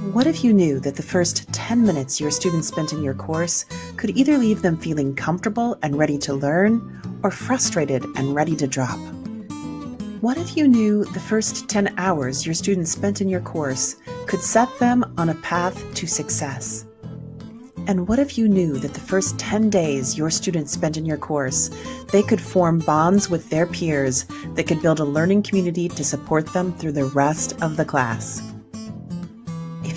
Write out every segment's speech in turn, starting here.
What if you knew that the first 10 minutes your students spent in your course could either leave them feeling comfortable and ready to learn or frustrated and ready to drop? What if you knew the first 10 hours your students spent in your course could set them on a path to success? And what if you knew that the first 10 days your students spent in your course, they could form bonds with their peers that could build a learning community to support them through the rest of the class?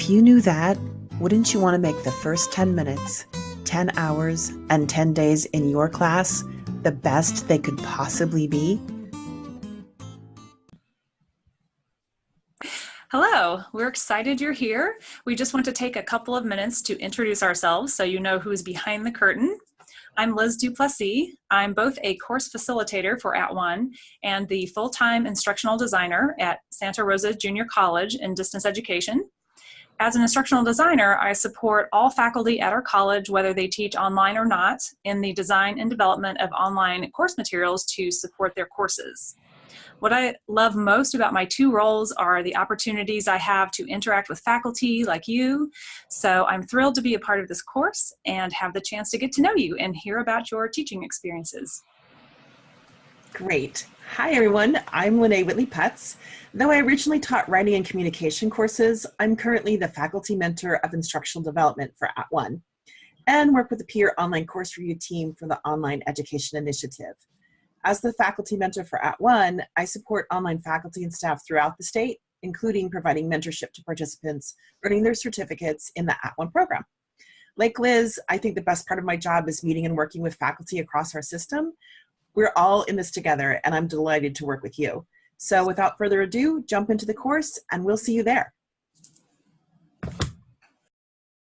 If you knew that, wouldn't you want to make the first 10 minutes, 10 hours, and 10 days in your class the best they could possibly be? Hello, we're excited you're here. We just want to take a couple of minutes to introduce ourselves so you know who's behind the curtain. I'm Liz Duplessis. I'm both a course facilitator for At One and the full-time instructional designer at Santa Rosa Junior College in distance education. As an instructional designer, I support all faculty at our college, whether they teach online or not, in the design and development of online course materials to support their courses. What I love most about my two roles are the opportunities I have to interact with faculty like you. So I'm thrilled to be a part of this course and have the chance to get to know you and hear about your teaching experiences. Great. Hi everyone, I'm Lene Whitley Putz. Though I originally taught writing and communication courses, I'm currently the faculty mentor of instructional development for At One and work with the peer online course review team for the online education initiative. As the faculty mentor for At One, I support online faculty and staff throughout the state, including providing mentorship to participants earning their certificates in the At One program. Like Liz, I think the best part of my job is meeting and working with faculty across our system. We're all in this together and I'm delighted to work with you. So without further ado, jump into the course and we'll see you there.